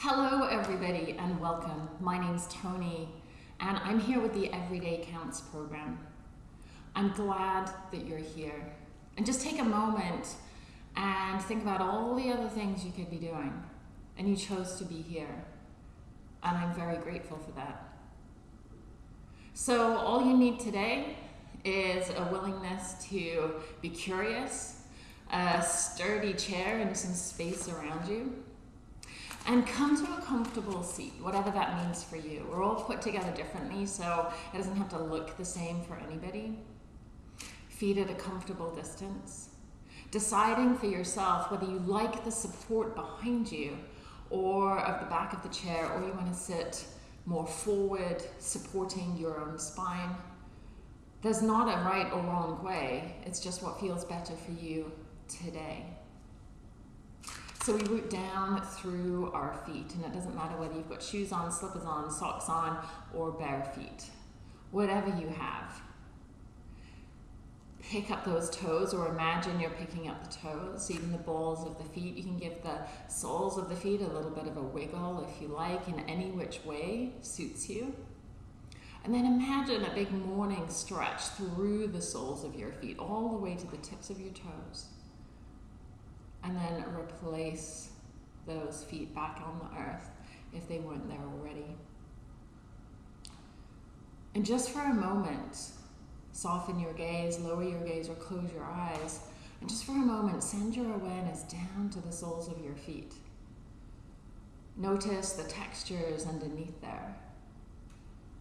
Hello, everybody, and welcome. My name's Tony, and I'm here with the Everyday Counts program. I'm glad that you're here. And just take a moment and think about all the other things you could be doing, and you chose to be here. And I'm very grateful for that. So, all you need today is a willingness to be curious, a sturdy chair, and some space around you and come to a comfortable seat, whatever that means for you. We're all put together differently, so it doesn't have to look the same for anybody. Feet at a comfortable distance. Deciding for yourself whether you like the support behind you or of the back of the chair, or you want to sit more forward, supporting your own spine. There's not a right or wrong way, it's just what feels better for you today. So we root down through our feet, and it doesn't matter whether you've got shoes on, slippers on, socks on, or bare feet. Whatever you have. Pick up those toes, or imagine you're picking up the toes, even the balls of the feet. You can give the soles of the feet a little bit of a wiggle if you like, in any which way suits you. And then imagine a big morning stretch through the soles of your feet, all the way to the tips of your toes and then replace those feet back on the earth if they weren't there already. And just for a moment, soften your gaze, lower your gaze, or close your eyes. And just for a moment, send your awareness down to the soles of your feet. Notice the textures underneath there.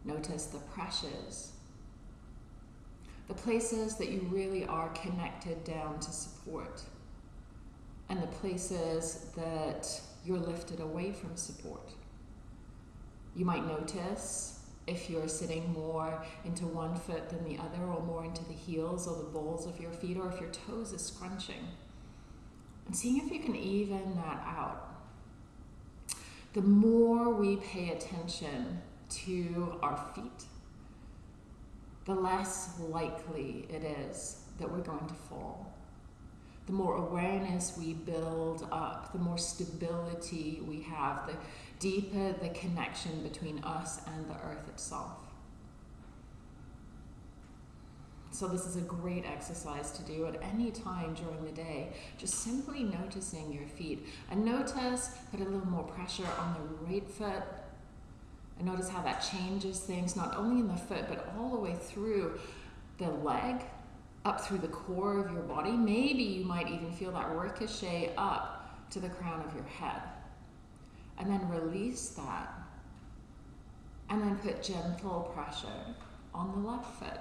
Notice the pressures. The places that you really are connected down to support and the places that you're lifted away from support. You might notice if you're sitting more into one foot than the other, or more into the heels or the balls of your feet, or if your toes are scrunching. And seeing if you can even that out. The more we pay attention to our feet, the less likely it is that we're going to fall the more awareness we build up, the more stability we have, the deeper the connection between us and the earth itself. So, this is a great exercise to do at any time during the day. Just simply noticing your feet. And notice, put a little more pressure on the right foot. And notice how that changes things, not only in the foot, but all the way through the leg up through the core of your body. Maybe you might even feel that ricochet up to the crown of your head. And then release that. And then put gentle pressure on the left foot.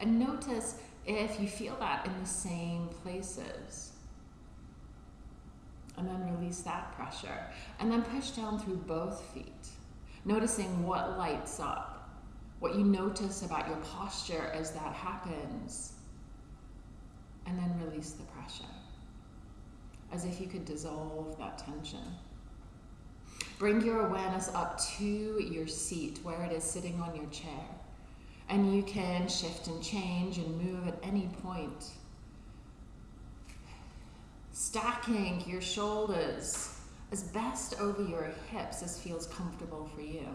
And notice if you feel that in the same places. And then release that pressure. And then push down through both feet, noticing what lights up, what you notice about your posture as that happens and then release the pressure as if you could dissolve that tension. Bring your awareness up to your seat where it is sitting on your chair. And you can shift and change and move at any point. Stacking your shoulders as best over your hips as feels comfortable for you.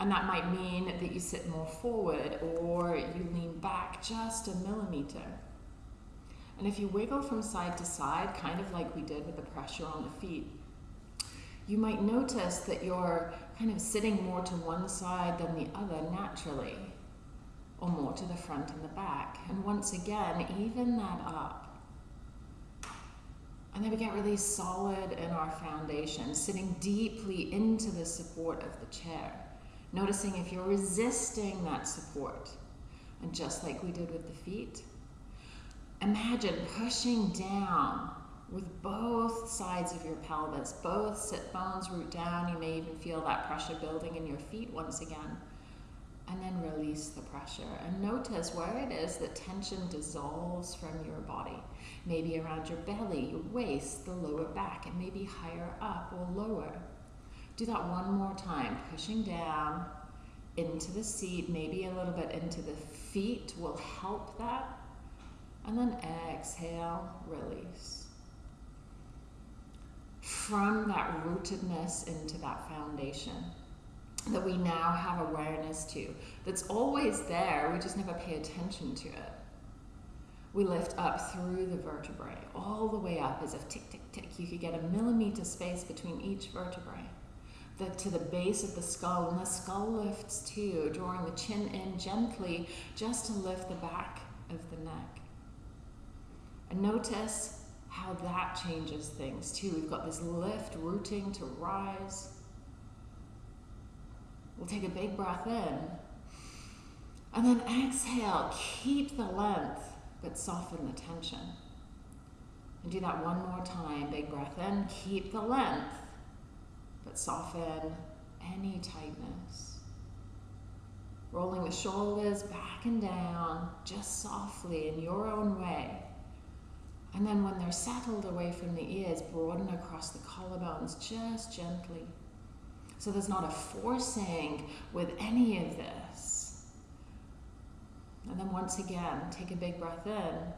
And that might mean that you sit more forward or you lean back just a millimeter. And if you wiggle from side to side, kind of like we did with the pressure on the feet, you might notice that you're kind of sitting more to one side than the other naturally, or more to the front and the back. And once again, even that up. And then we get really solid in our foundation, sitting deeply into the support of the chair. Noticing if you're resisting that support. And just like we did with the feet, imagine pushing down with both sides of your pelvis. Both sit bones root down. You may even feel that pressure building in your feet once again. And then release the pressure. And notice where it is that tension dissolves from your body. Maybe around your belly, your waist, the lower back, and maybe higher up or lower. Do that one more time, pushing down into the seat, maybe a little bit into the feet will help that. And then exhale, release. from that rootedness into that foundation that we now have awareness to, that's always there, we just never pay attention to it. We lift up through the vertebrae, all the way up as if tick, tick, tick. You could get a millimeter space between each vertebrae. The, to the base of the skull, and the skull lifts too, drawing the chin in gently just to lift the back of the neck. And notice how that changes things too. We've got this lift, rooting to rise. We'll take a big breath in. And then exhale, keep the length, but soften the tension. And do that one more time. Big breath in, keep the length, but soften any tightness. Rolling the shoulders back and down, just softly in your own way. And then when they're settled away from the ears, broaden across the collarbones just gently. So there's not a forcing with any of this. And then once again, take a big breath in.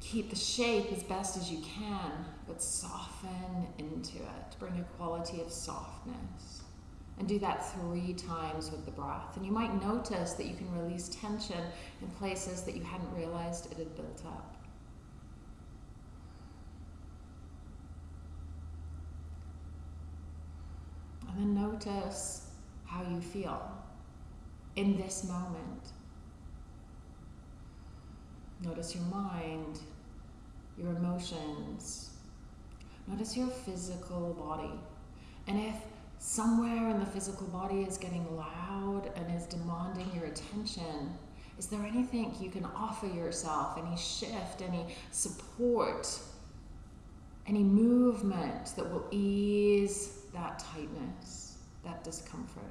Keep the shape as best as you can, but soften into it. Bring a quality of softness. And do that three times with the breath. And you might notice that you can release tension in places that you hadn't realized it had built up. And then notice how you feel in this moment. Notice your mind, your emotions. Notice your physical body. And if somewhere in the physical body is getting loud and is demanding your attention, is there anything you can offer yourself? Any shift, any support, any movement that will ease that tightness, that discomfort?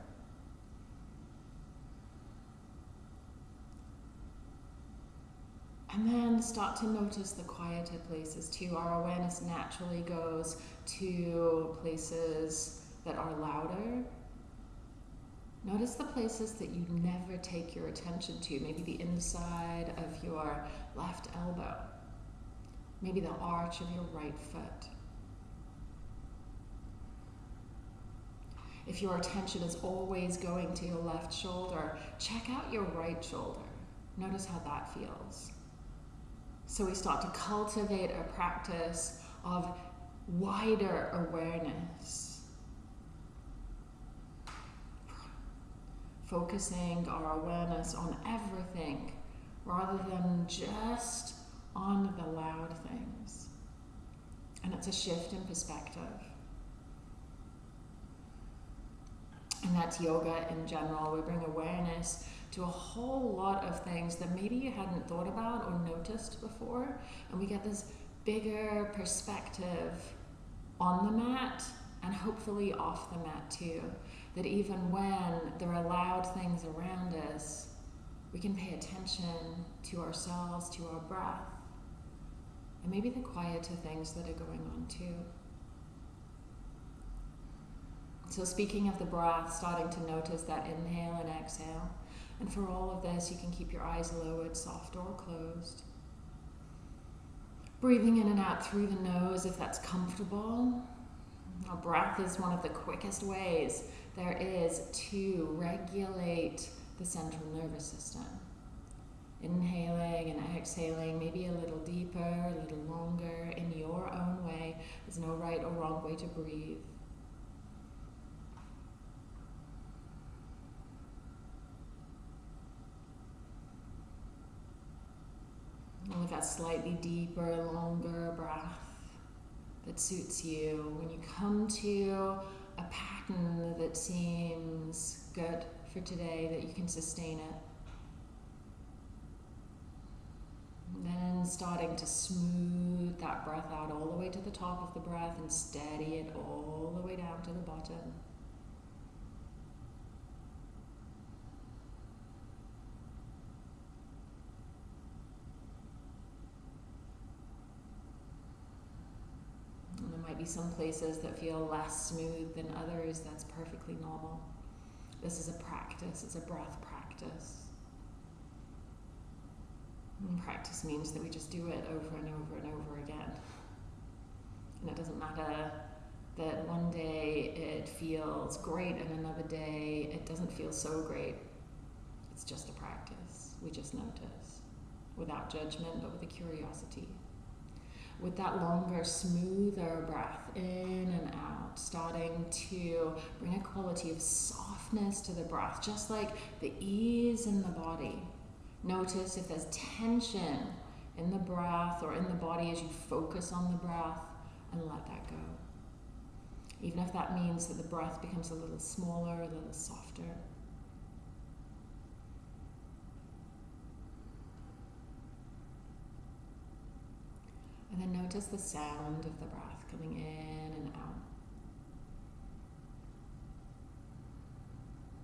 And then start to notice the quieter places too. Our awareness naturally goes to places that are louder. Notice the places that you never take your attention to, maybe the inside of your left elbow, maybe the arch of your right foot. If your attention is always going to your left shoulder, check out your right shoulder. Notice how that feels. So we start to cultivate a practice of wider awareness. Focusing our awareness on everything rather than just on the loud things. And it's a shift in perspective. And that's yoga in general. We bring awareness to a whole lot of things that maybe you hadn't thought about or noticed before. And we get this bigger perspective on the mat and hopefully off the mat too. That even when there are loud things around us, we can pay attention to ourselves, to our breath, and maybe the quieter things that are going on too. So, speaking of the breath, starting to notice that inhale and exhale. And for all of this, you can keep your eyes lowered, soft or closed. Breathing in and out through the nose if that's comfortable. Our breath is one of the quickest ways there is to regulate the central nervous system. Inhaling and exhaling, maybe a little deeper, a little longer, in your own way. There's no right or wrong way to breathe. With that slightly deeper, longer breath that suits you. When you come to a pattern that seems good for today, that you can sustain it. And then starting to smooth that breath out all the way to the top of the breath and steady it all the way down to the bottom. Might be some places that feel less smooth than others. That's perfectly normal. This is a practice, it's a breath practice. And practice means that we just do it over and over and over again. And it doesn't matter that one day it feels great and another day it doesn't feel so great. It's just a practice. We just notice without judgment, but with a curiosity. With that longer, smoother breath in and out, starting to bring a quality of softness to the breath, just like the ease in the body. Notice if there's tension in the breath or in the body as you focus on the breath and let that go. Even if that means that the breath becomes a little smaller, a little softer. And then notice the sound of the breath coming in and out.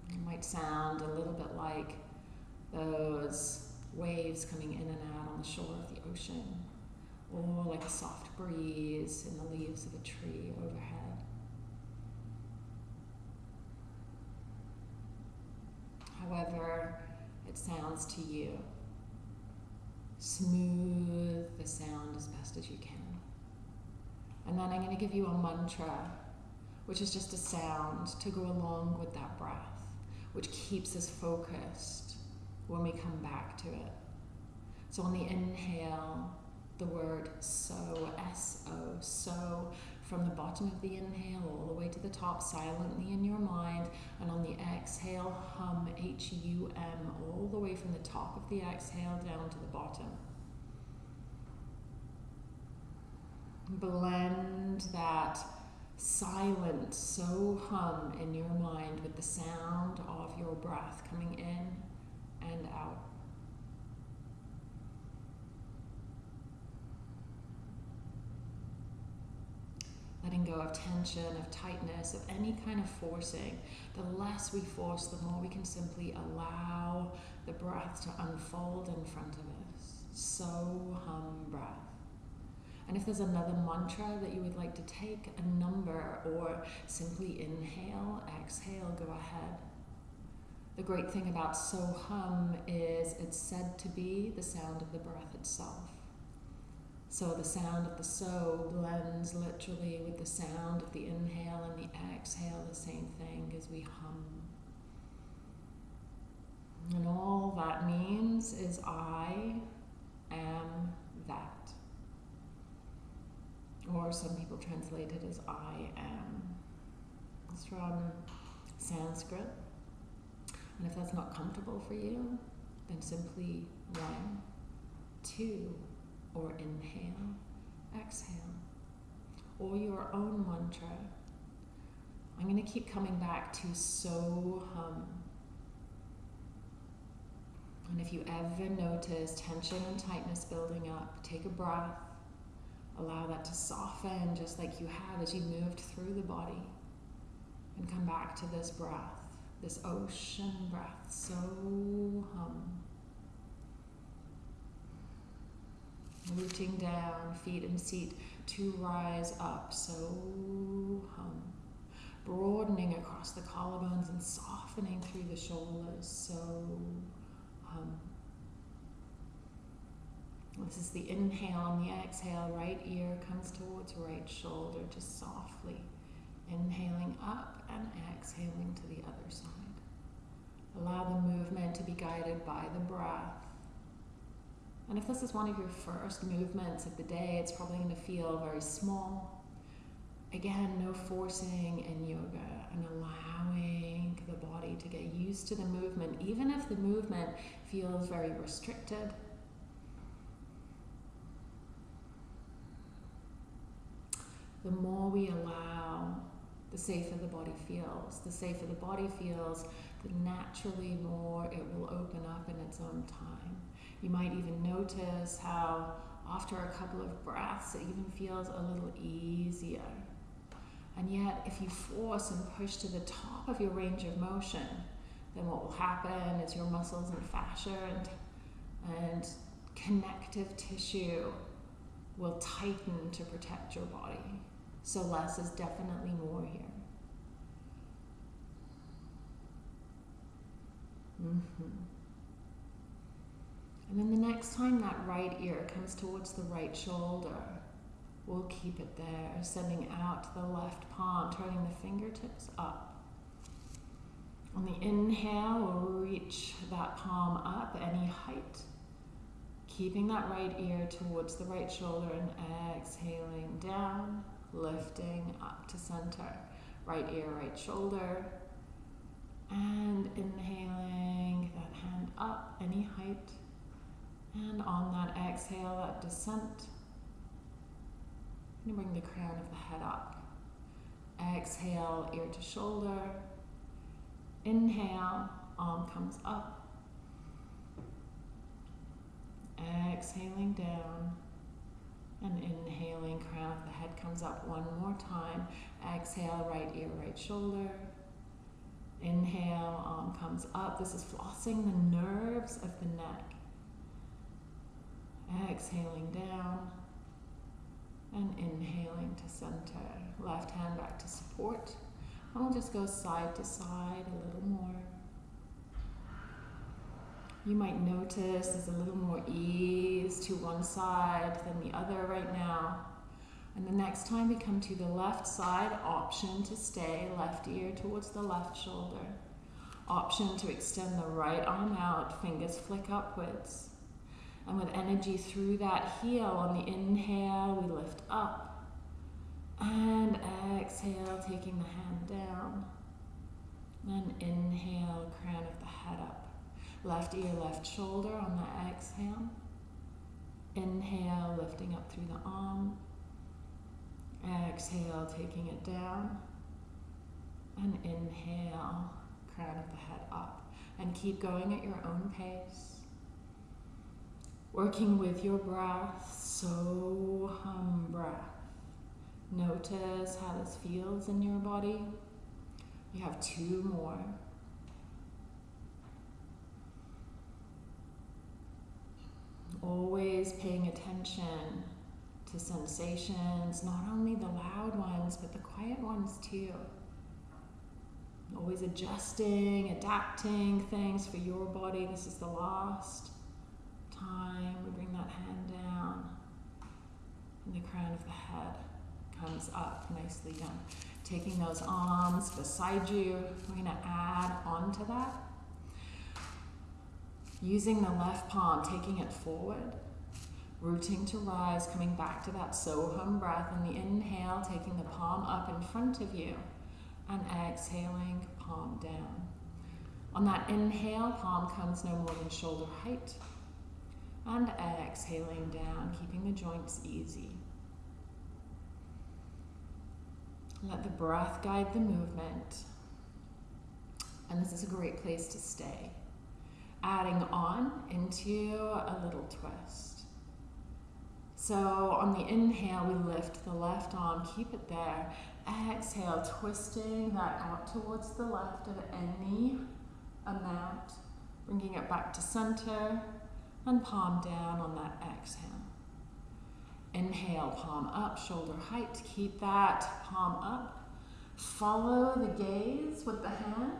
It might sound a little bit like those waves coming in and out on the shore of the ocean, or like a soft breeze in the leaves of a tree overhead. However, it sounds to you. Smooth the sound as best as you can. And then I'm going to give you a mantra, which is just a sound to go along with that breath, which keeps us focused when we come back to it. So on the inhale, the word so, S O, so, from the bottom of the inhale all the way to the top silently in your mind, and on the exhale, hum H U M all the way from the top of the exhale down to the bottom. Blend that silent so hum in your mind with the sound of your breath coming in and out. Letting go of tension, of tightness, of any kind of forcing. The less we force, the more we can simply allow the breath to unfold in front of us. So hum breath. And if there's another mantra that you would like to take, a number, or simply inhale, exhale, go ahead. The great thing about so hum is it's said to be the sound of the breath itself. So the sound of the so blends literally with the sound of the inhale and the exhale, the same thing as we hum. And all that means is I am that. Or some people translate it as I am. It's from Sanskrit. And if that's not comfortable for you, then simply one, two, or inhale, exhale, or your own mantra. I'm going to keep coming back to so hum. And if you ever notice tension and tightness building up, take a breath. Allow that to soften just like you have as you moved through the body. And come back to this breath, this ocean breath. So hum. Rooting down, feet and seat to rise up. So hum. Broadening across the collarbones and softening through the shoulders. So hum. This is the inhale and the exhale. Right ear comes towards right shoulder, just softly. Inhaling up and exhaling to the other side. Allow the movement to be guided by the breath. And if this is one of your first movements of the day, it's probably going to feel very small. Again, no forcing in yoga and allowing the body to get used to the movement, even if the movement feels very restricted. The more we allow, the safer the body feels. The safer the body feels, the naturally more it will open up in its own time. You might even notice how after a couple of breaths it even feels a little easier. And yet, if you force and push to the top of your range of motion, then what will happen is your muscles and fascia and, and connective tissue will tighten to protect your body. So, less is definitely more here. Mm-hmm. And then the next time that right ear comes towards the right shoulder, We'll keep it there, sending out the left palm, turning the fingertips up. On the inhale, we'll reach that palm up any height. Keeping that right ear towards the right shoulder and exhaling down, lifting up to center. Right ear, right shoulder. And inhaling that hand up any height. And on that exhale, that descent and bring the crown of the head up. Exhale, ear to shoulder. Inhale, arm comes up. Exhaling down. And inhaling, crown of the head comes up one more time. Exhale, right ear, right shoulder. Inhale, arm comes up. This is flossing the nerves of the neck. Exhaling down and inhaling to center. Left hand back to support. And we'll just go side to side a little more. You might notice there's a little more ease to one side than the other right now. And the next time we come to the left side, option to stay, left ear towards the left shoulder. Option to extend the right arm out, fingers flick upwards. And with energy through that heel, on the inhale, we lift up. And exhale, taking the hand down. And inhale, crown of the head up. Left ear, left shoulder on the exhale. Inhale, lifting up through the arm. Exhale, taking it down. And inhale, crown of the head up. And keep going at your own pace. Working with your breath, so hum breath. Notice how this feels in your body. You have two more. Always paying attention to sensations, not only the loud ones, but the quiet ones too. Always adjusting, adapting things for your body. This is the last time, we bring that hand down and the crown of the head comes up, nicely done. Taking those arms beside you, we're going to add on to that. Using the left palm, taking it forward, rooting to rise, coming back to that Soham breath. And the inhale, taking the palm up in front of you, and exhaling, palm down. On that inhale, palm comes no more than shoulder height and exhaling down, keeping the joints easy. Let the breath guide the movement. And this is a great place to stay. Adding on into a little twist. So on the inhale, we lift the left arm, keep it there. Exhale, twisting that out towards the left of any amount, bringing it back to center and palm down on that exhale. Inhale, palm up, shoulder height. Keep that palm up. Follow the gaze with the hand.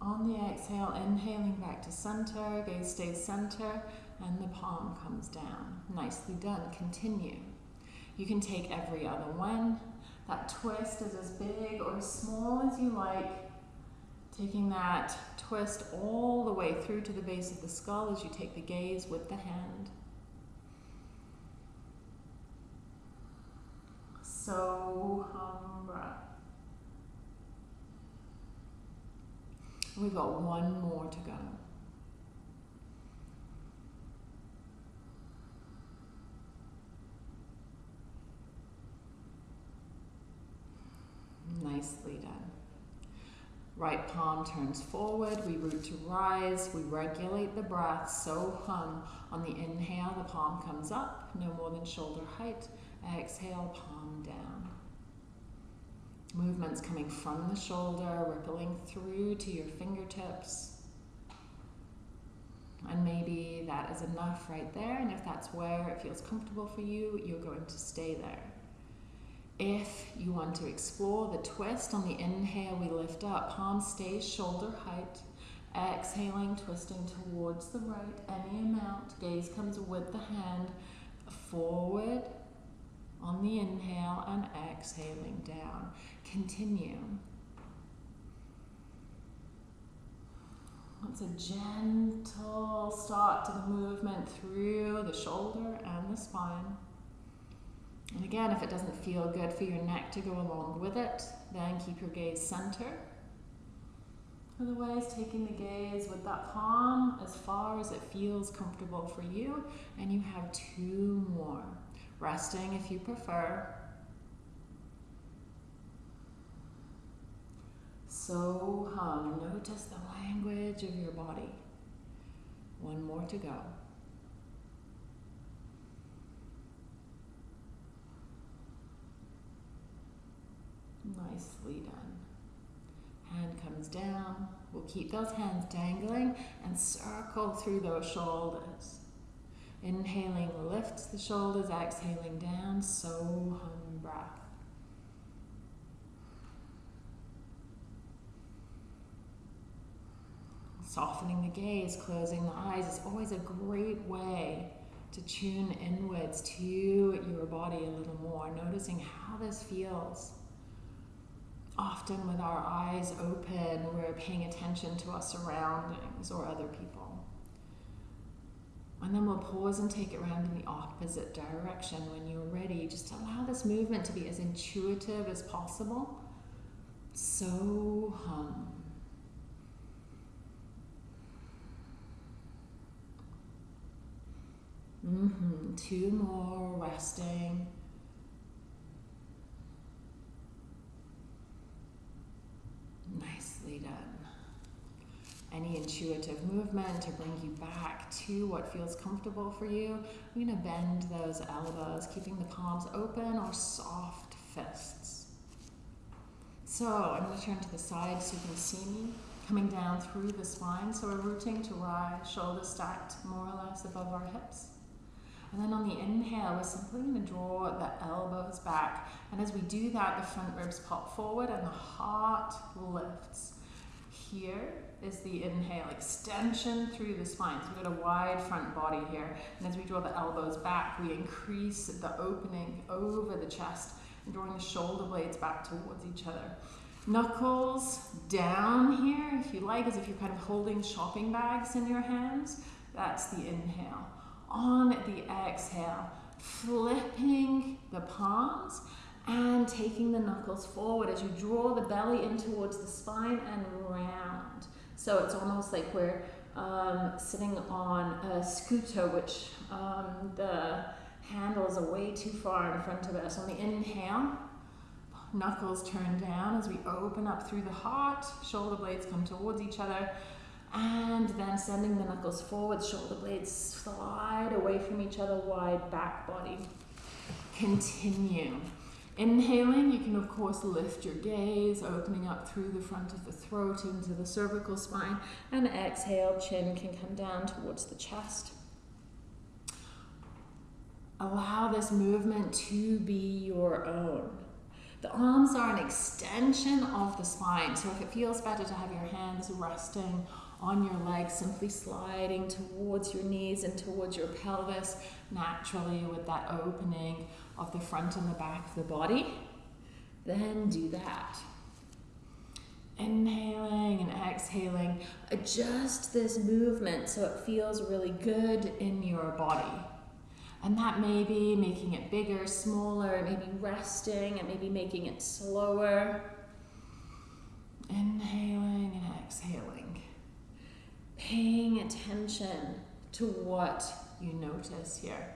On the exhale, inhaling back to center, gaze stays center, and the palm comes down. Nicely done. Continue. You can take every other one. That twist is as big or as small as you like. Taking that twist all the way through to the base of the skull as you take the gaze with the hand. So. We've got one more to go. Nicely done. Right palm turns forward, we root to rise, we regulate the breath, so hum. On the inhale, the palm comes up, no more than shoulder height. Exhale, palm down. Movements coming from the shoulder, rippling through to your fingertips. And maybe that is enough right there, and if that's where it feels comfortable for you, you're going to stay there. If you want to explore the twist, on the inhale we lift up, palm stays shoulder height. Exhaling, twisting towards the right, any amount. Gaze comes with the hand forward on the inhale and exhaling down. Continue. It's a gentle start to the movement through the shoulder and the spine. And again, if it doesn't feel good for your neck to go along with it, then keep your gaze center. Otherwise, taking the gaze with that palm as far as it feels comfortable for you, and you have two more. Resting if you prefer. So hum. Notice the language of your body. One more to go. Nicely done. Hand comes down. We'll keep those hands dangling and circle through those shoulders. Inhaling lifts the shoulders, exhaling down, so hum breath. Softening the gaze, closing the eyes is always a great way to tune inwards to your body a little more, noticing how this feels often with our eyes open, we're paying attention to our surroundings or other people. And then we'll pause and take it around in the opposite direction when you're ready. Just allow this movement to be as intuitive as possible. So hum. Mm-hmm. Two more resting. Nicely done. Any intuitive movement to bring you back to what feels comfortable for you. I'm going to bend those elbows, keeping the palms open or soft fists. So I'm going to turn to the side so you can see me coming down through the spine. So we're rooting to rise, shoulders stacked more or less above our hips. And then on the inhale, we're simply going to draw the elbows back. And as we do that, the front ribs pop forward and the heart lifts. Here is the inhale, extension through the spine. So we've got a wide front body here. And as we draw the elbows back, we increase the opening over the chest and drawing the shoulder blades back towards each other. Knuckles down here, if you like, as if you're kind of holding shopping bags in your hands. That's the inhale on the exhale, flipping the palms and taking the knuckles forward as you draw the belly in towards the spine and round. So it's almost like we're um, sitting on a scooter, which um, the handles are way too far in front of us. On the inhale, knuckles turn down as we open up through the heart, shoulder blades come towards each other, and then sending the knuckles forward, shoulder blades slide away from each other, wide back body. Continue. Inhaling, you can of course lift your gaze, opening up through the front of the throat into the cervical spine, and exhale, chin can come down towards the chest. Allow this movement to be your own. The arms are an extension of the spine, so if it feels better to have your hands resting on your legs, simply sliding towards your knees and towards your pelvis naturally with that opening of the front and the back of the body. Then do that. Inhaling and exhaling, adjust this movement so it feels really good in your body. And that may be making it bigger, smaller, maybe resting, and maybe making it slower. Inhaling and exhaling paying attention to what you notice here.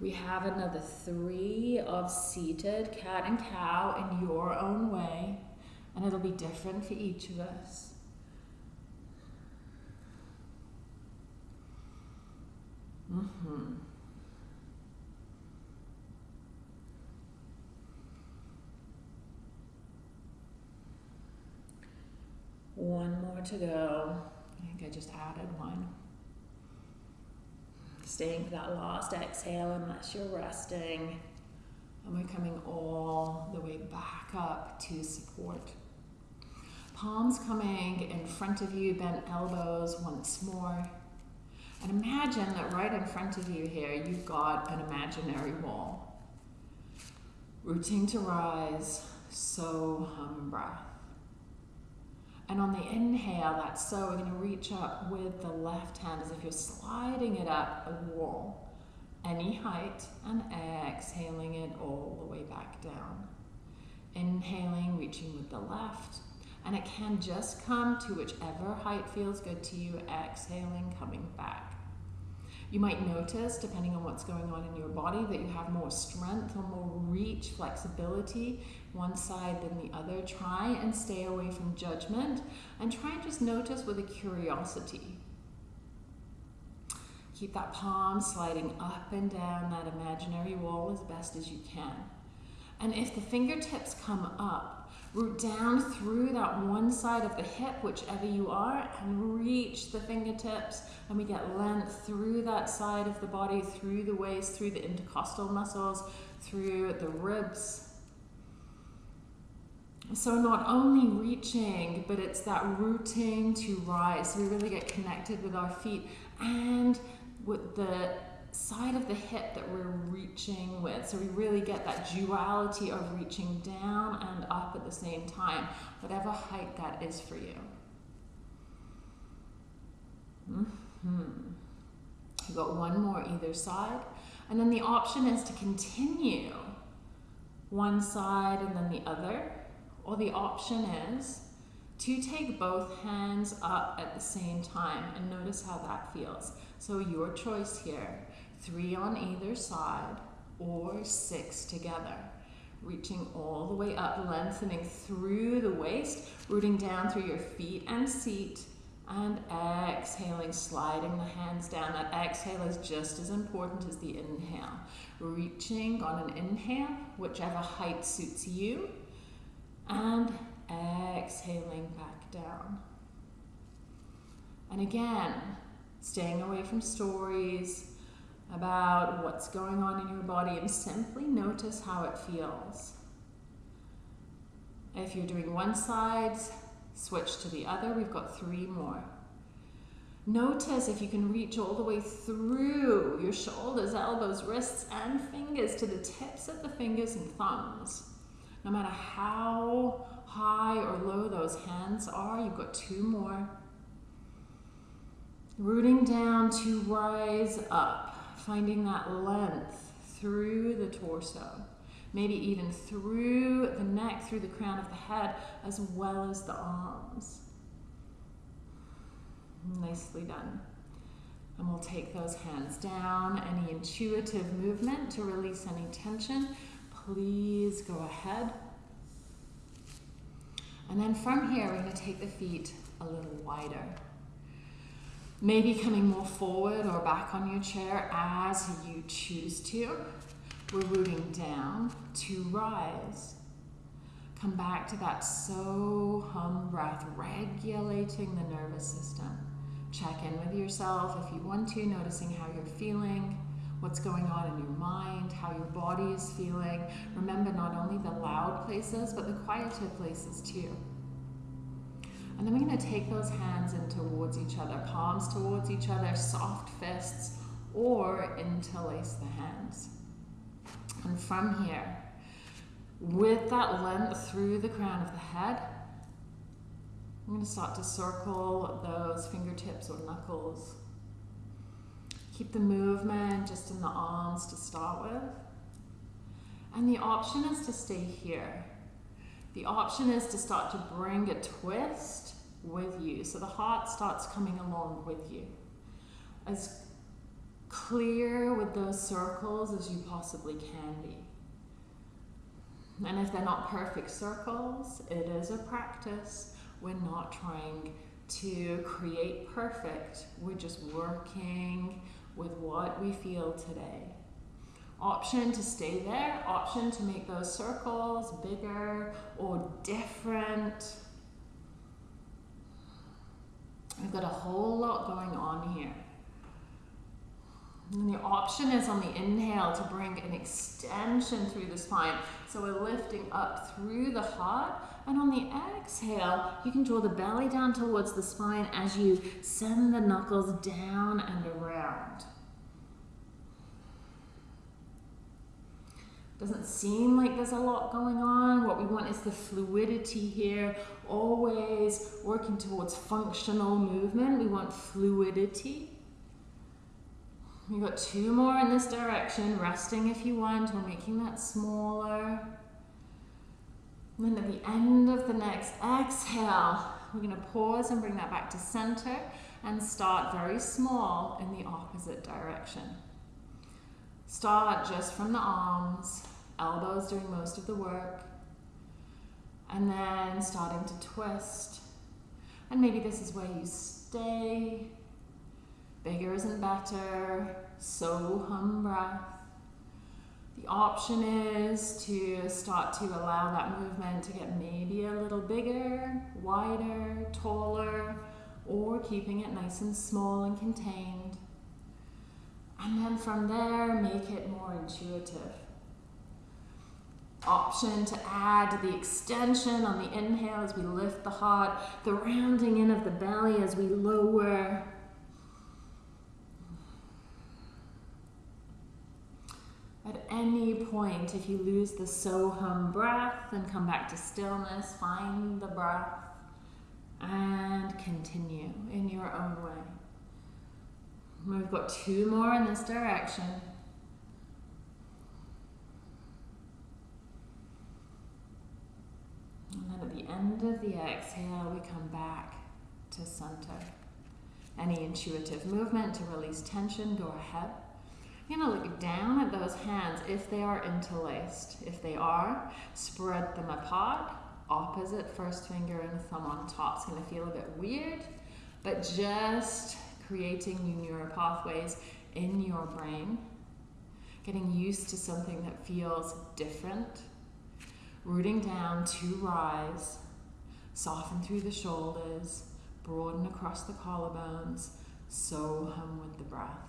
We have another three of seated cat and cow in your own way, and it'll be different for each of us. Mm-hmm. One more to go. I think I just added one. Staying for that last exhale unless you're resting. And we're coming all the way back up to support. Palms coming in front of you, bent elbows once more. And imagine that right in front of you here, you've got an imaginary wall. Rooting to rise, so hum breath. And on the inhale, that's so, we're going to reach up with the left hand as if you're sliding it up a wall, any height, and exhaling it all the way back down. Inhaling, reaching with the left, and it can just come to whichever height feels good to you, exhaling, coming back. You might notice, depending on what's going on in your body, that you have more strength or more reach, flexibility, one side than the other. Try and stay away from judgment and try and just notice with a curiosity. Keep that palm sliding up and down that imaginary wall as best as you can. And if the fingertips come up, Root down through that one side of the hip, whichever you are, and reach the fingertips. And we get length through that side of the body, through the waist, through the intercostal muscles, through the ribs. So not only reaching, but it's that rooting to rise. So we really get connected with our feet and with the side of the hip that we're reaching with. So we really get that duality of reaching down and up at the same time, whatever height that is for you. Mm-hmm. You've got one more either side. And then the option is to continue one side and then the other. Or the option is to take both hands up at the same time and notice how that feels. So your choice here three on either side, or six together. Reaching all the way up, lengthening through the waist, rooting down through your feet and seat, and exhaling, sliding the hands down. That exhale is just as important as the inhale. Reaching on an inhale, whichever height suits you, and exhaling back down. And again, staying away from stories, about what's going on in your body and simply notice how it feels. If you're doing one side, switch to the other. We've got three more. Notice if you can reach all the way through your shoulders, elbows, wrists, and fingers to the tips of the fingers and thumbs. No matter how high or low those hands are, you've got two more. Rooting down to rise up finding that length through the torso, maybe even through the neck, through the crown of the head, as well as the arms. Nicely done. And we'll take those hands down. Any intuitive movement to release any tension, please go ahead. And then from here, we're going to take the feet a little wider. Maybe coming more forward or back on your chair as you choose to. We're rooting down to rise. Come back to that so hum breath, regulating the nervous system. Check in with yourself if you want to, noticing how you're feeling, what's going on in your mind, how your body is feeling. Remember not only the loud places, but the quieter places too. And then we're going to take those hands in towards each other, palms towards each other, soft fists, or interlace the hands. And from here, with that length through the crown of the head, I'm going to start to circle those fingertips or knuckles. Keep the movement just in the arms to start with. And the option is to stay here. The option is to start to bring a twist with you. So the heart starts coming along with you. As clear with those circles as you possibly can be. And if they're not perfect circles, it is a practice. We're not trying to create perfect. We're just working with what we feel today. Option to stay there, option to make those circles bigger or different. We've got a whole lot going on here. And the option is on the inhale to bring an extension through the spine. So we're lifting up through the heart. And on the exhale, you can draw the belly down towards the spine as you send the knuckles down and around. Doesn't seem like there's a lot going on. What we want is the fluidity here, always working towards functional movement. We want fluidity. We've got two more in this direction, resting if you want, or making that smaller. And then at the end of the next exhale, we're going to pause and bring that back to center and start very small in the opposite direction. Start just from the arms, elbows doing most of the work, and then starting to twist. And maybe this is where you stay. Bigger isn't better. So hum breath. The option is to start to allow that movement to get maybe a little bigger, wider, taller, or keeping it nice and small and contained. And then from there, make it more intuitive. Option to add the extension on the inhale as we lift the heart, the rounding in of the belly as we lower. At any point, if you lose the so hum breath, then come back to stillness, find the breath, and continue in your own way. We've got two more in this direction. And then at the end of the exhale, we come back to center. Any intuitive movement to release tension, go ahead. You're going to look down at those hands if they are interlaced. If they are, spread them apart. Opposite first finger and thumb on top. It's going to feel a bit weird, but just creating new neural pathways in your brain, getting used to something that feels different, rooting down to rise, soften through the shoulders, broaden across the collarbones, so hum with the breath.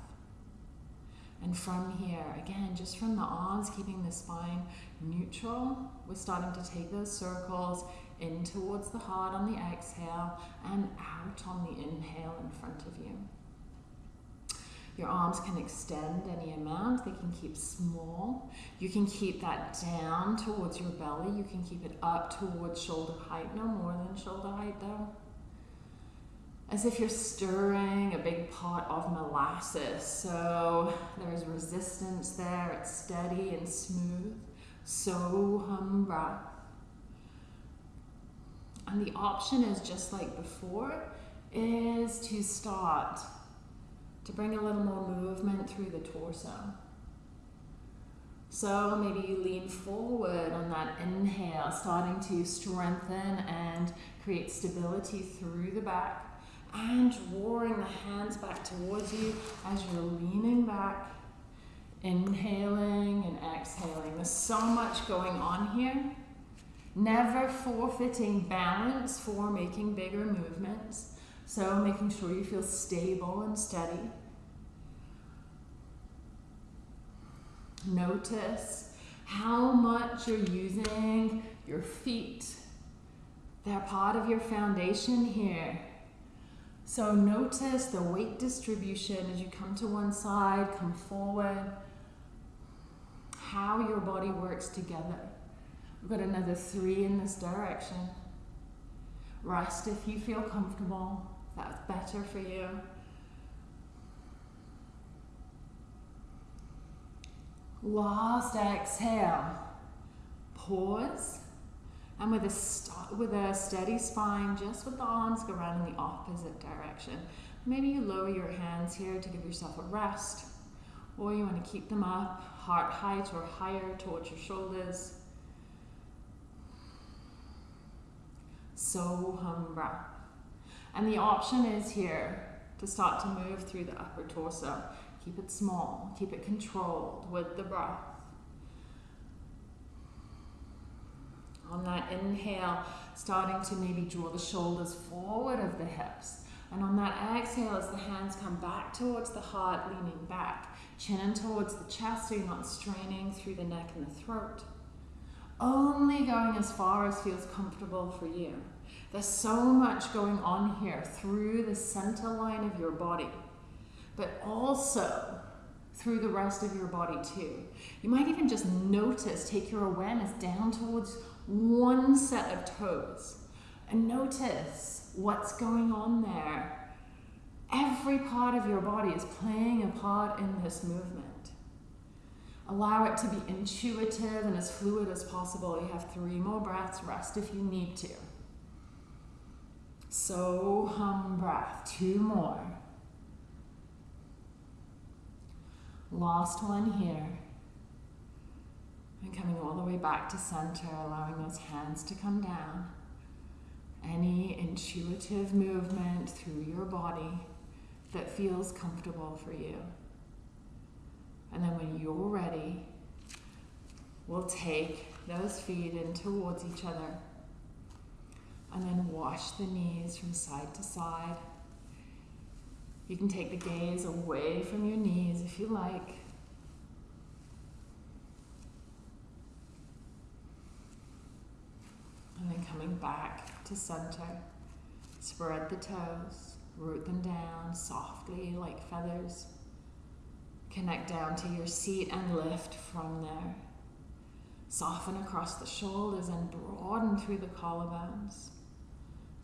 And from here, again, just from the arms, keeping the spine neutral, we're starting to take those circles in towards the heart on the exhale and out on the inhale in front of you. Your arms can extend any amount, they can keep small. You can keep that down towards your belly, you can keep it up towards shoulder height, no more than shoulder height though. As if you're stirring a big pot of molasses. So there's resistance there, it's steady and smooth. So hum breath. And the option is just like before, is to start to bring a little more movement through the torso. So maybe you lean forward on that inhale, starting to strengthen and create stability through the back and drawing the hands back towards you as you're leaning back, inhaling and exhaling. There's so much going on here. Never forfeiting balance for making bigger movements. So making sure you feel stable and steady. Notice how much you're using your feet. They're part of your foundation here. So notice the weight distribution as you come to one side, come forward, how your body works together. We've got another three in this direction. Rest if you feel comfortable. That's better for you. Last exhale. Pause. And with a, with a steady spine, just with the arms, go around in the opposite direction. Maybe you lower your hands here to give yourself a rest. Or you want to keep them up, heart height or higher towards your shoulders. So hum breath. And the option is here to start to move through the upper torso. Keep it small, keep it controlled with the breath. On that inhale, starting to maybe draw the shoulders forward of the hips. And on that exhale, as the hands come back towards the heart, leaning back, chin in towards the chest so you're not straining through the neck and the throat. Only going as far as feels comfortable for you. There's so much going on here through the center line of your body, but also through the rest of your body too. You might even just notice, take your awareness down towards one set of toes and notice what's going on there. Every part of your body is playing a part in this movement. Allow it to be intuitive and as fluid as possible. You have three more breaths, rest if you need to. So hum breath, two more. Last one here. And coming all the way back to center, allowing those hands to come down. Any intuitive movement through your body that feels comfortable for you. And then when you're ready, we'll take those feet in towards each other. And then wash the knees from side to side. You can take the gaze away from your knees if you like. And then coming back to center. Spread the toes, root them down softly like feathers. Connect down to your seat and lift from there. Soften across the shoulders and broaden through the collarbones.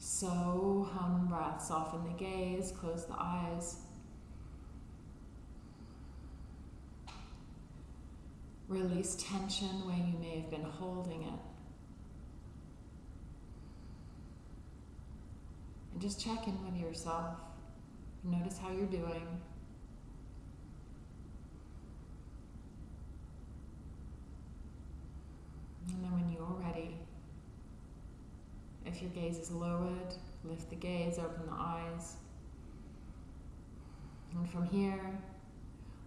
So hum breath, soften the gaze, close the eyes. Release tension where you may have been holding it. And just check in with yourself. Notice how you're doing. And then when you're ready, if your gaze is lowered, lift the gaze, open the eyes. And from here,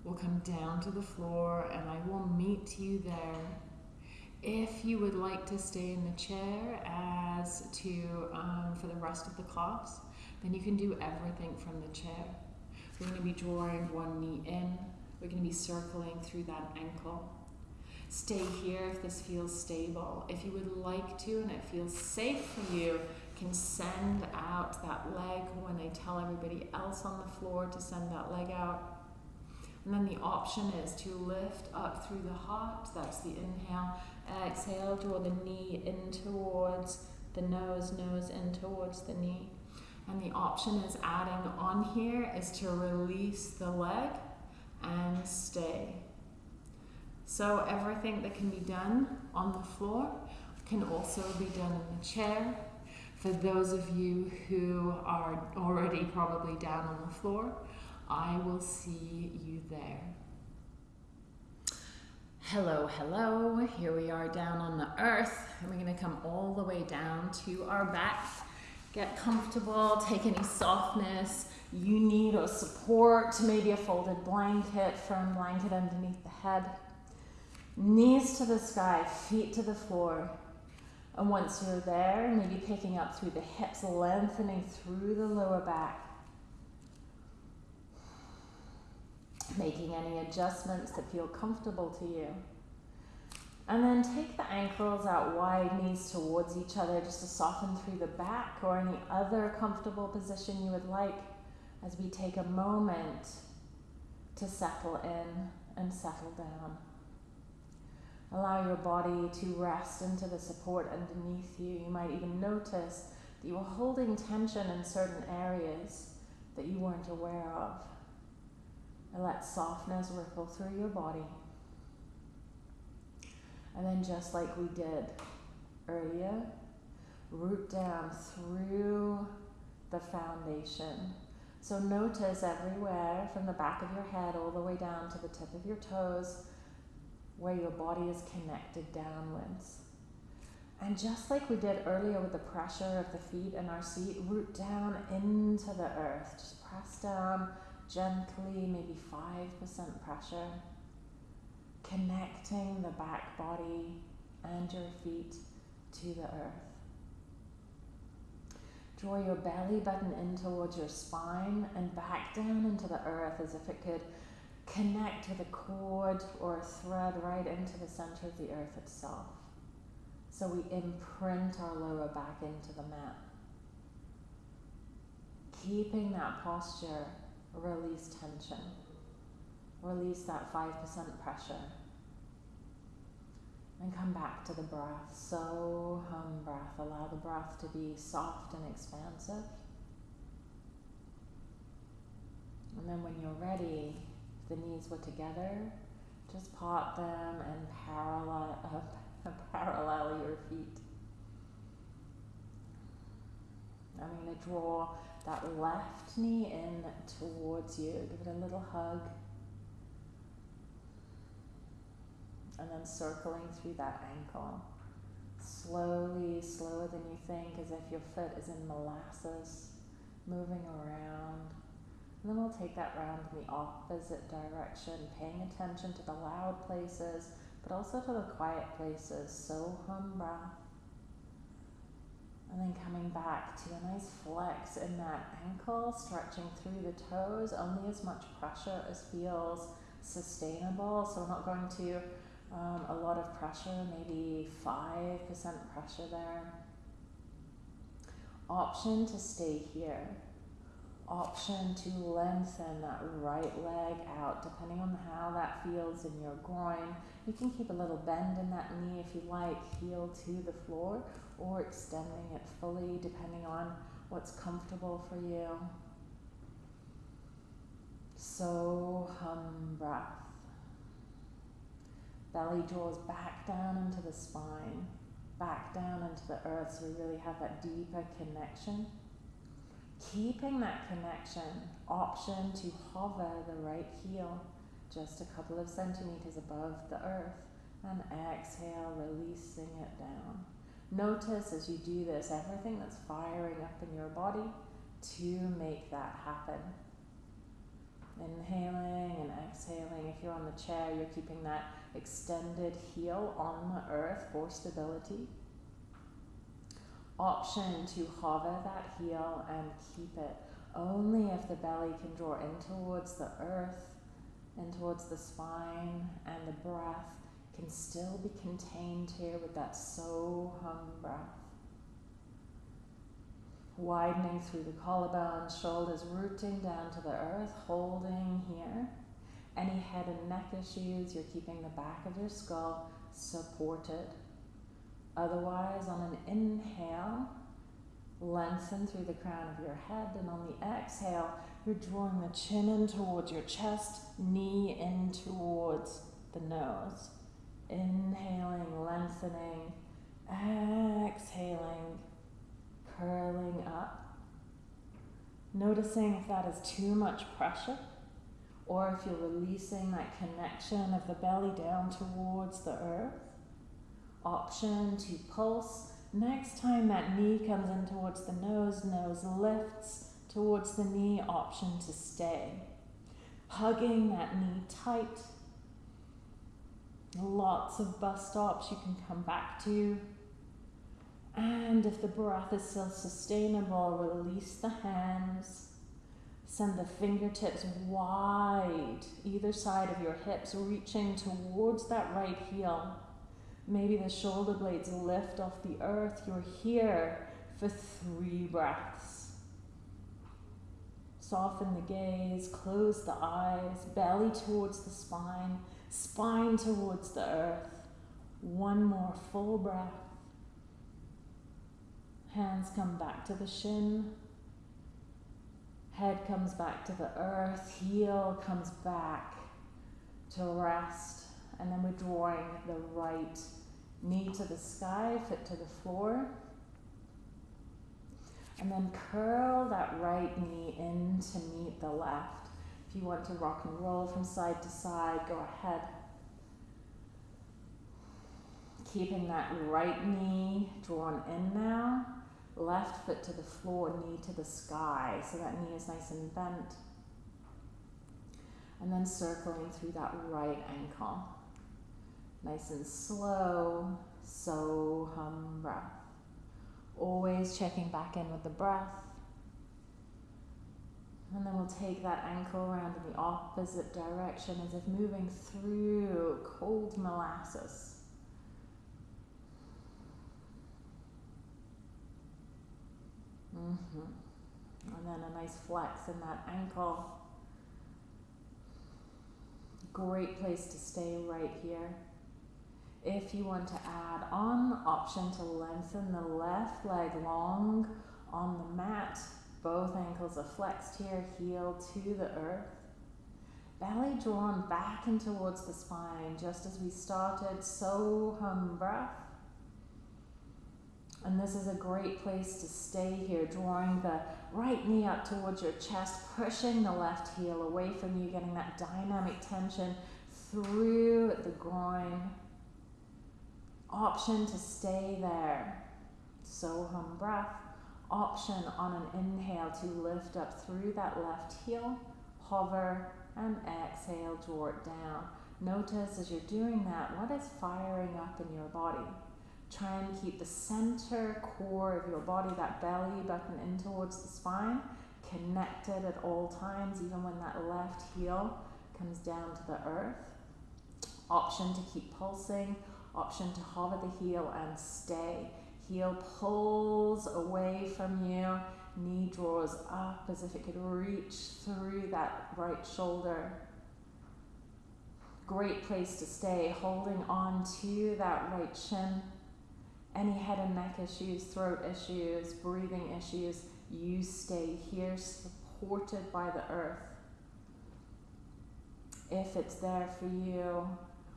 we'll come down to the floor and I will meet you there. If you would like to stay in the chair as to um, for the rest of the class, then you can do everything from the chair. We're going to be drawing one knee in. We're going to be circling through that ankle. Stay here if this feels stable. If you would like to and it feels safe for you, can send out that leg when I tell everybody else on the floor to send that leg out. And then the option is to lift up through the heart. That's the inhale. Exhale, draw the knee in towards the nose, nose in towards the knee. And the option is adding on here is to release the leg and stay. So everything that can be done on the floor can also be done in the chair. For those of you who are already probably down on the floor, I will see you there. Hello, hello. Here we are down on the earth, and we're going to come all the way down to our back. Get comfortable, take any softness you need or support, maybe a folded blanket, firm blanket underneath the head. Knees to the sky, feet to the floor. And once you're there, maybe picking up through the hips, lengthening through the lower back. Making any adjustments that feel comfortable to you. And then take the ankles out wide, knees towards each other, just to soften through the back or any other comfortable position you would like as we take a moment to settle in and settle down. Allow your body to rest into the support underneath you. You might even notice that you are holding tension in certain areas that you weren't aware of. And let softness ripple through your body. And then, just like we did earlier, root down through the foundation. So, notice everywhere from the back of your head all the way down to the tip of your toes where your body is connected downwards. And just like we did earlier with the pressure of the feet in our seat, root down into the earth. Just press down gently, maybe 5% pressure, connecting the back body and your feet to the earth. Draw your belly button in towards your spine and back down into the earth as if it could connect with a cord or a thread right into the center of the earth itself. So we imprint our lower back into the mat. Keeping that posture, release tension. Release that 5% pressure. And come back to the breath. So hum breath. Allow the breath to be soft and expansive. And then when you're ready, the knees were together, just pop them and parallel, uh, parallel your feet. I'm going to draw that left knee in towards you. Give it a little hug. and then circling through that ankle. Slowly, slower than you think, as if your foot is in molasses, moving around. And then we'll take that round in the opposite direction, paying attention to the loud places, but also to the quiet places. So hum breath. And then coming back to a nice flex in that ankle, stretching through the toes, only as much pressure as feels sustainable. So we're not going to um, a lot of pressure, maybe 5% pressure there. Option to stay here. Option to lengthen that right leg out, depending on how that feels in your groin. You can keep a little bend in that knee if you like, heel to the floor, or extending it fully, depending on what's comfortable for you. So hum breath. Belly draws back down into the spine, back down into the earth so we really have that deeper connection. Keeping that connection, option to hover the right heel just a couple of centimeters above the earth and exhale, releasing it down. Notice as you do this everything that's firing up in your body to make that happen. Inhaling and exhaling. If you're on the chair, you're keeping that extended heel on the earth for stability. Option to hover that heel and keep it only if the belly can draw in towards the earth, and towards the spine, and the breath can still be contained here with that so hum breath. Widening through the collarbone, shoulders rooting down to the earth, holding here. Any head and neck issues, you're keeping the back of your skull supported. Otherwise, on an inhale, lengthen through the crown of your head, and on the exhale, you're drawing the chin in towards your chest, knee in towards the nose. Inhaling, lengthening, exhaling, curling up. Noticing if that is too much pressure or if you're releasing that connection of the belly down towards the earth. Option to pulse. Next time that knee comes in towards the nose, nose lifts towards the knee, option to stay. Hugging that knee tight. Lots of bus stops you can come back to. And if the breath is still sustainable, release the hands Send the fingertips wide, either side of your hips, reaching towards that right heel. Maybe the shoulder blades lift off the earth. You're here for three breaths. Soften the gaze, close the eyes, belly towards the spine, spine towards the earth. One more full breath. Hands come back to the shin. Head comes back to the earth, heel comes back to rest, and then we're drawing the right knee to the sky, foot to the floor. And then curl that right knee in to meet the left. If you want to rock and roll from side to side, go ahead. Keeping that right knee drawn in now left foot to the floor, knee to the sky, so that knee is nice and bent. And then circling through that right ankle. Nice and slow, so hum breath. Always checking back in with the breath. And then we'll take that ankle around in the opposite direction as if moving through cold molasses. Mm-hmm. And then a nice flex in that ankle. Great place to stay right here. If you want to add on, option to lengthen the left leg long on the mat. Both ankles are flexed here, heel to the earth. Belly drawn back and towards the spine, just as we started. So hum breath. And this is a great place to stay here, drawing the right knee up towards your chest, pushing the left heel away from you, getting that dynamic tension through the groin. Option to stay there. So hum breath. Option on an inhale to lift up through that left heel, hover, and exhale, draw it down. Notice as you're doing that, what is firing up in your body? Try and keep the center core of your body, that belly button in towards the spine, connected at all times, even when that left heel comes down to the earth. Option to keep pulsing, option to hover the heel and stay. Heel pulls away from you, knee draws up as if it could reach through that right shoulder. Great place to stay, holding on to that right shin any head and neck issues, throat issues, breathing issues, you stay here supported by the earth. If it's there for you,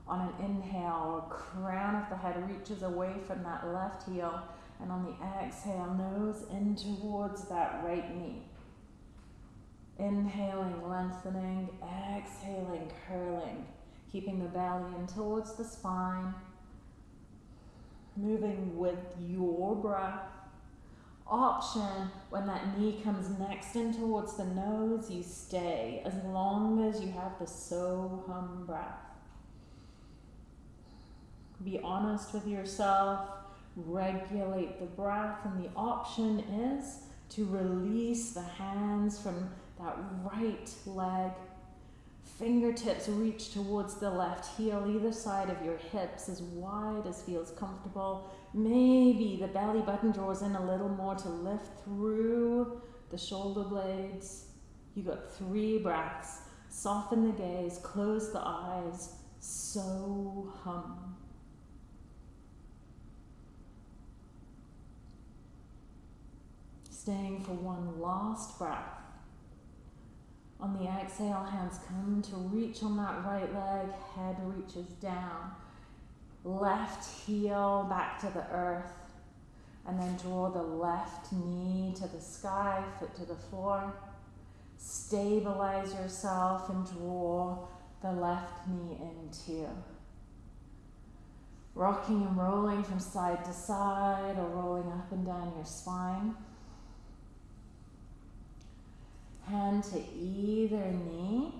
on an inhale, crown of the head reaches away from that left heel, and on the exhale, nose in towards that right knee. Inhaling, lengthening, exhaling, curling, keeping the belly in towards the spine moving with your breath. Option when that knee comes next in towards the nose, you stay as long as you have the so hum breath. Be honest with yourself, regulate the breath, and the option is to release the hands from that right leg Fingertips reach towards the left heel, either side of your hips as wide as feels comfortable. Maybe the belly button draws in a little more to lift through the shoulder blades. You got three breaths. Soften the gaze, close the eyes. So hum. Staying for one last breath. On the exhale, hands come to reach on that right leg, head reaches down. Left heel back to the earth, and then draw the left knee to the sky, foot to the floor. Stabilize yourself and draw the left knee into. Rocking and rolling from side to side or rolling up and down your spine hand to either knee.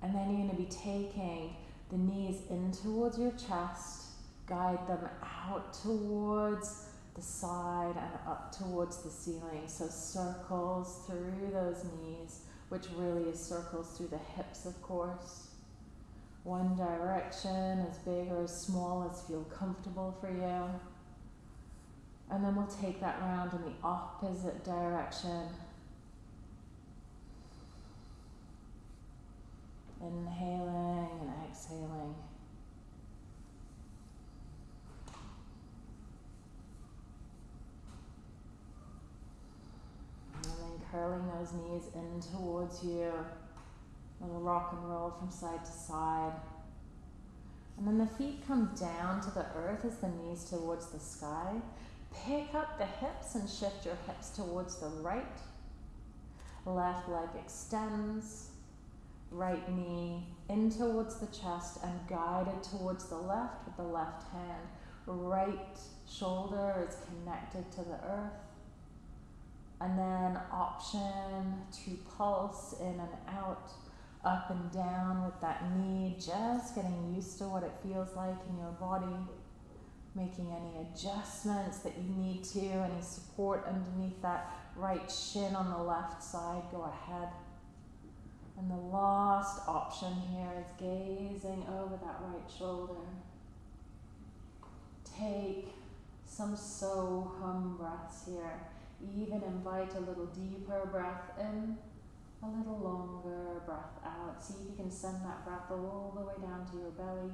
And then you're going to be taking the knees in towards your chest, guide them out towards the side and up towards the ceiling. So circles through those knees, which really is circles through the hips, of course. One direction, as big or as small as feel comfortable for you. And then we'll take that round in the opposite direction. Inhaling and exhaling. And then curling those knees in towards you. Little rock and roll from side to side. And then the feet come down to the earth as the knees towards the sky. Pick up the hips and shift your hips towards the right. Left leg extends right knee in towards the chest and guided towards the left with the left hand. Right shoulder is connected to the earth. And then option to pulse in and out, up and down with that knee, just getting used to what it feels like in your body. making any adjustments that you need to, any support underneath that right shin on the left side, go ahead. And the last option here is gazing over that right shoulder. Take some so hum breaths here. Even invite a little deeper breath in, a little longer breath out. See if you can send that breath all the way down to your belly.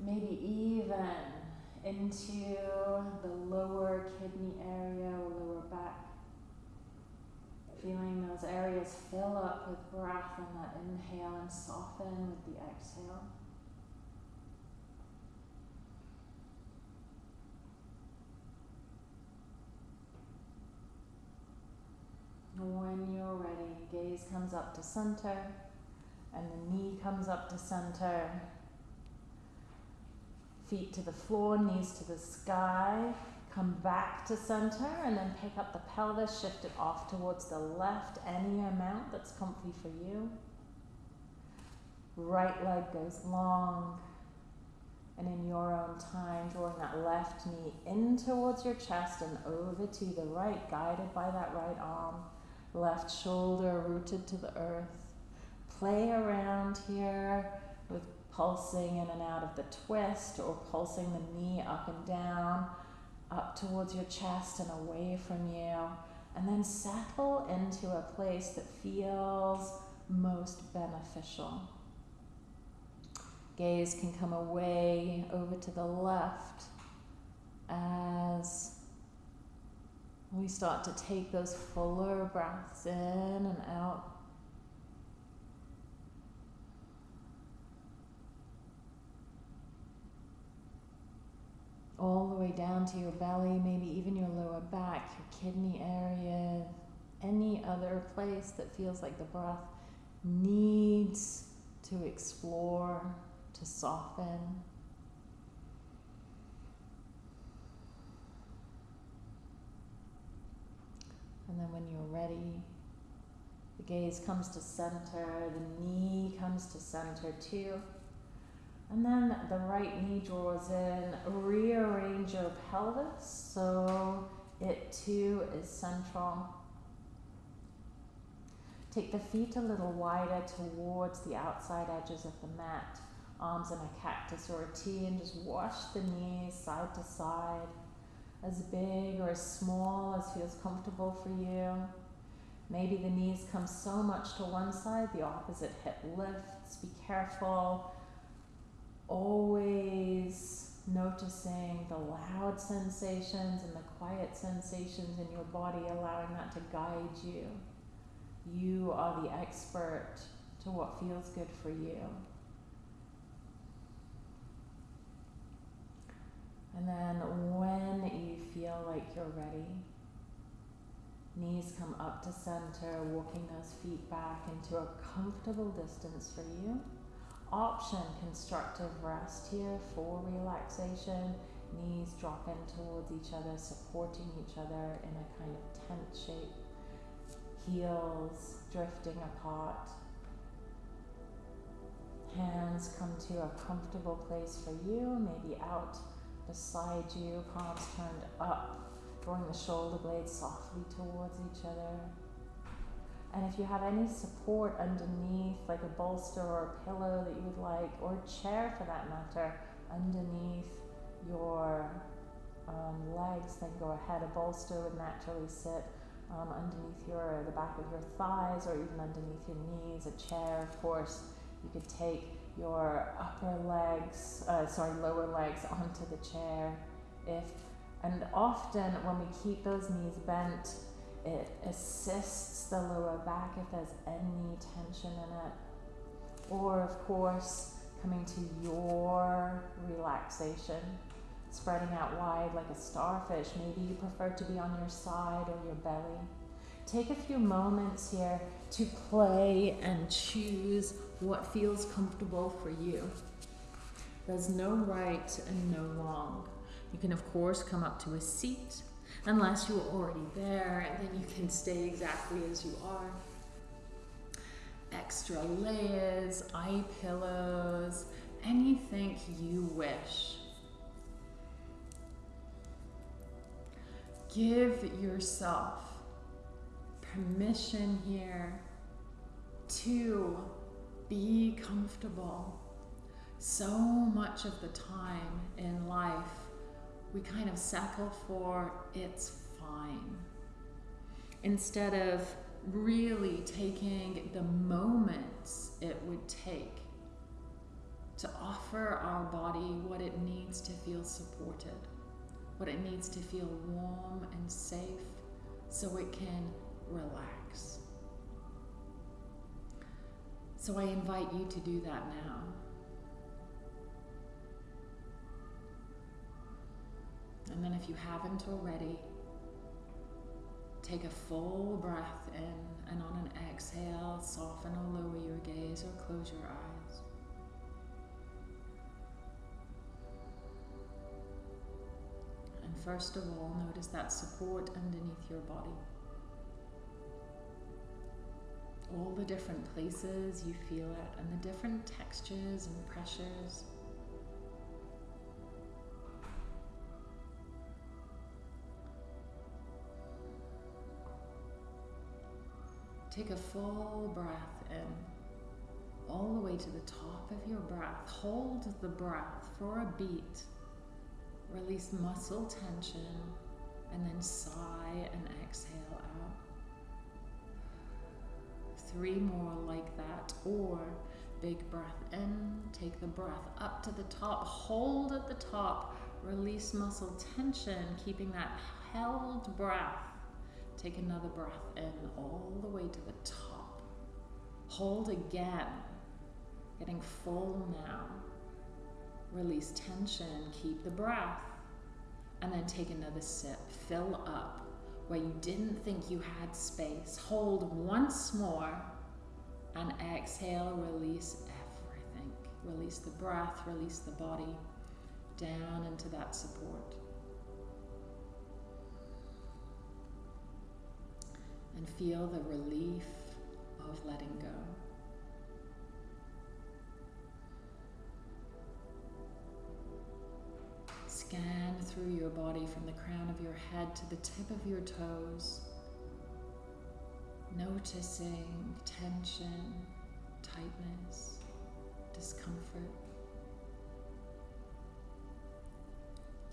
Maybe even into the lower kidney area or lower back. Feeling those areas fill up with breath on that inhale and soften with the exhale. When you're ready, gaze comes up to center and the knee comes up to center. Feet to the floor, knees to the sky. Come back to center and then pick up the pelvis, shift it off towards the left, any amount that's comfy for you. Right leg goes long. And in your own time, drawing that left knee in towards your chest and over to the right, guided by that right arm. Left shoulder rooted to the earth. Play around here with pulsing in and out of the twist or pulsing the knee up and down up towards your chest and away from you. And then settle into a place that feels most beneficial. Gaze can come away over to the left as we start to take those fuller breaths in and out. All the way down to your belly, maybe even your lower back, your kidney area, any other place that feels like the breath needs to explore, to soften. And then when you're ready, the gaze comes to center, the knee comes to center too. And then the right knee draws in. Rearrange your pelvis so it too is central. Take the feet a little wider towards the outside edges of the mat. Arms in a cactus or a T and just wash the knees side to side. As big or as small as feels comfortable for you. Maybe the knees come so much to one side, the opposite hip lifts. Be careful always noticing the loud sensations and the quiet sensations in your body, allowing that to guide you. You are the expert to what feels good for you. And then when you feel like you're ready, knees come up to center, walking those feet back into a comfortable distance for you option constructive rest here for relaxation. Knees drop in towards each other, supporting each other in a kind of tent shape. Heels drifting apart. Hands come to a comfortable place for you, maybe out beside you, palms turned up, drawing the shoulder blades softly towards each other. And if you have any support underneath, like a bolster or a pillow that you would like, or a chair for that matter, underneath your um, legs, then go ahead. A bolster would naturally sit um, underneath your the back of your thighs, or even underneath your knees. A chair, of course, you could take your upper legs, uh, sorry, lower legs onto the chair. If and often when we keep those knees bent it assists the lower back if there's any tension in it. Or, of course, coming to your relaxation, spreading out wide like a starfish. Maybe you prefer to be on your side or your belly. Take a few moments here to play and choose what feels comfortable for you. There's no right and no wrong. You can, of course, come up to a seat unless you are already there, and then you can stay exactly as you are. Extra layers, eye pillows, anything you wish. Give yourself permission here to be comfortable. So much of the time in life, we kind of settle for it's fine. Instead of really taking the moments it would take to offer our body what it needs to feel supported, what it needs to feel warm and safe so it can relax. So I invite you to do that now. And then, if you haven't already, take a full breath in, and on an exhale, soften or lower your gaze or close your eyes. And first of all, notice that support underneath your body. All the different places you feel it, and the different textures and pressures. Take a full breath in, all the way to the top of your breath. Hold the breath for a beat. Release muscle tension, and then sigh and exhale out. Three more like that, or big breath in, take the breath up to the top, hold at the top, release muscle tension, keeping that held breath Take another breath in all the way to the top. Hold again, getting full now. Release tension, keep the breath, and then take another sip. Fill up where you didn't think you had space. Hold once more and exhale, release everything. Release the breath, release the body down into that support. And feel the relief of letting go. Scan through your body from the crown of your head to the tip of your toes, noticing tension, tightness, discomfort.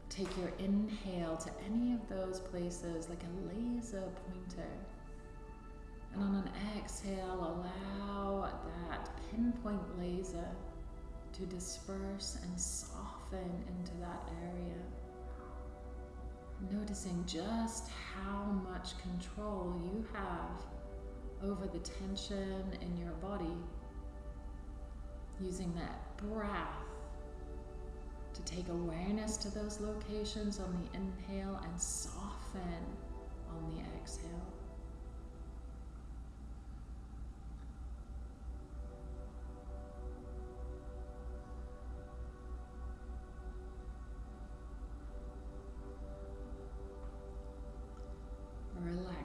Take your inhale to any of those places like a laser pointer and on an exhale, allow that pinpoint laser to disperse and soften into that area. Noticing just how much control you have over the tension in your body. Using that breath to take awareness to those locations on the inhale and soften on the exhale.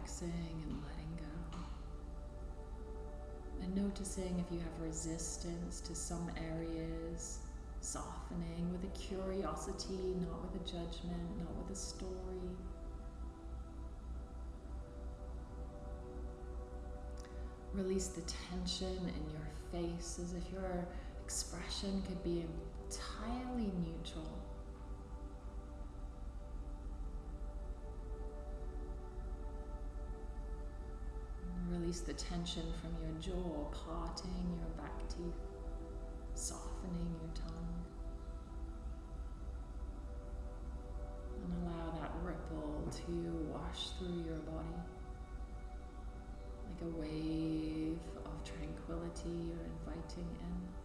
Relaxing and letting go. And noticing if you have resistance to some areas, softening with a curiosity, not with a judgment, not with a story. Release the tension in your face as if your expression could be entirely neutral. Release the tension from your jaw, parting your back teeth, softening your tongue. And allow that ripple to wash through your body like a wave of tranquility you're inviting in.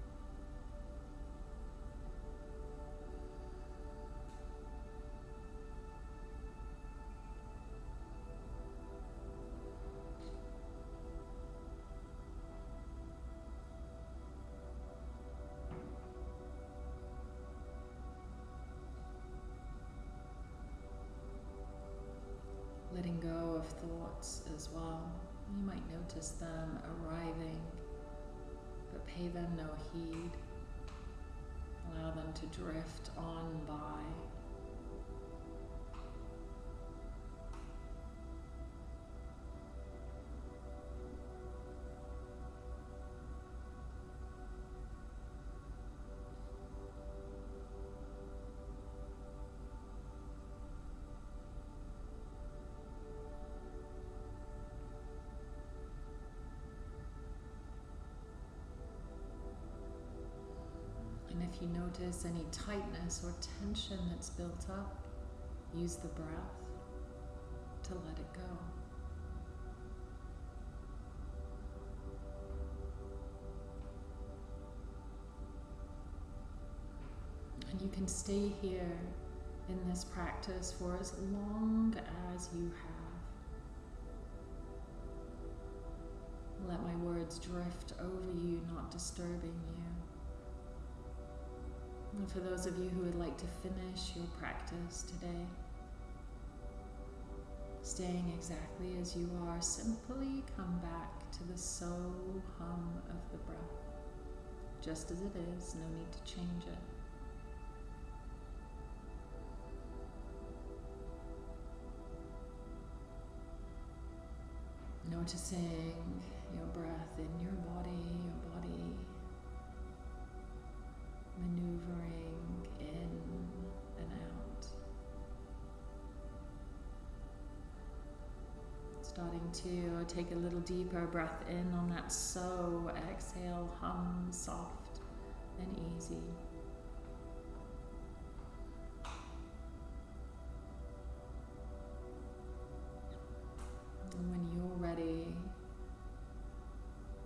As well. You might notice them arriving, but pay them no heed. Allow them to drift on by. If you notice any tightness or tension that's built up, use the breath to let it go. And you can stay here in this practice for as long as you have. Let my words drift over you, not disturbing you. And for those of you who would like to finish your practice today, staying exactly as you are, simply come back to the so hum of the breath, just as it is, no need to change it. Noticing your breath in your body, maneuvering in and out. Starting to take a little deeper breath in on that so, exhale, hum, soft and easy. And when you're ready,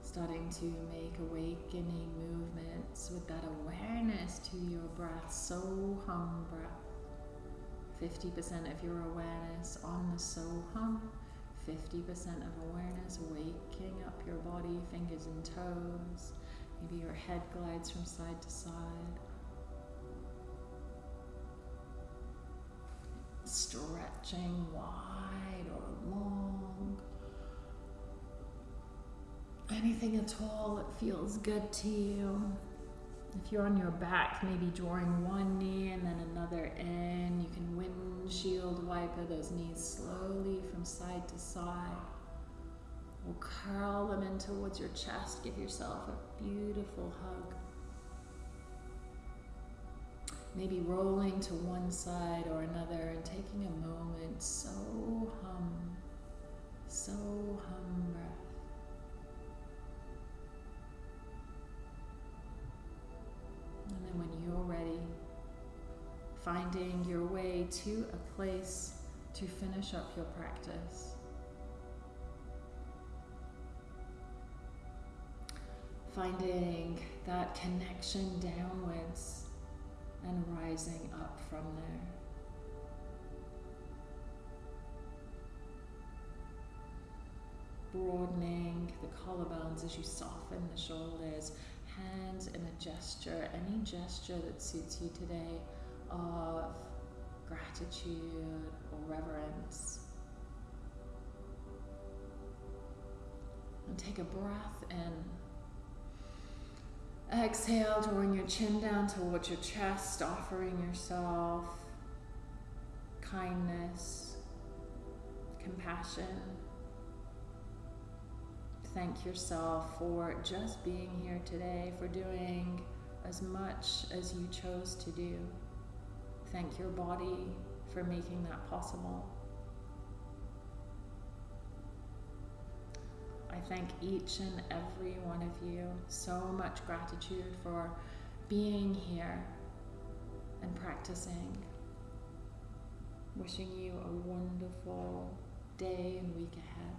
starting to make awakening movements with that awareness to your breath. So hum breath. 50% of your awareness on the so hum, 50% of awareness waking up your body, fingers and toes. Maybe your head glides from side to side. Stretching wide or long anything at all that feels good to you. If you're on your back, maybe drawing one knee and then another in. You can windshield wiper those knees slowly from side to side. Or curl them in towards your chest. Give yourself a beautiful hug. Maybe rolling to one side or another and taking a moment. So hum, so hum breath. And then when you're ready, finding your way to a place to finish up your practice. Finding that connection downwards and rising up from there. Broadening the collarbones as you soften the shoulders, hands in a gesture, any gesture that suits you today of gratitude or reverence. And take a breath in. Exhale, drawing your chin down towards your chest, offering yourself kindness, compassion thank yourself for just being here today, for doing as much as you chose to do. Thank your body for making that possible. I thank each and every one of you. So much gratitude for being here and practicing. Wishing you a wonderful day and week ahead.